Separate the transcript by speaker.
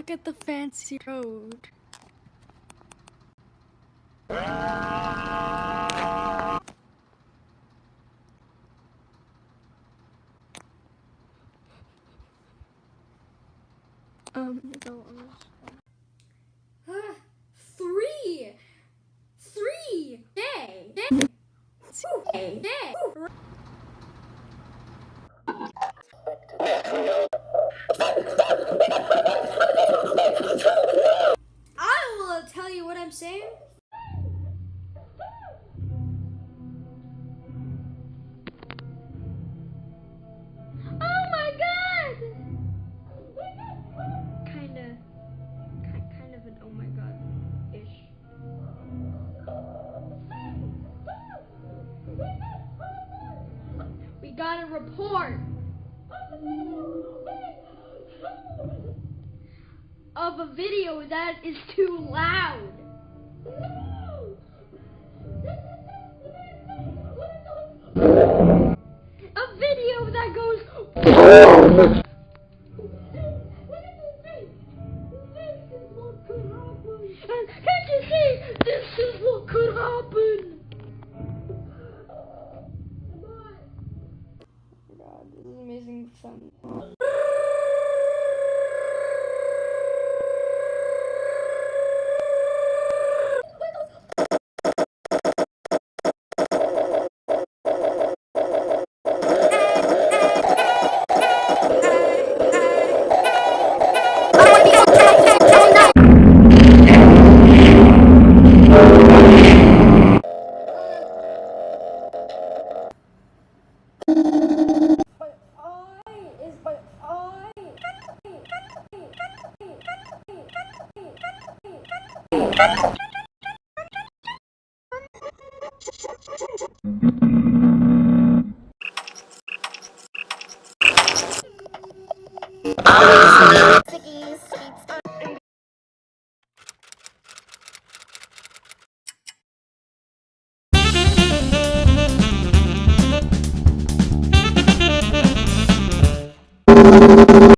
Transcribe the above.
Speaker 1: Look at the fancy road. Um, no,
Speaker 2: Ah, three! Three! Day! Day! Day! Day! Got a report of a video that is too loud. A video that goes. Amazing you.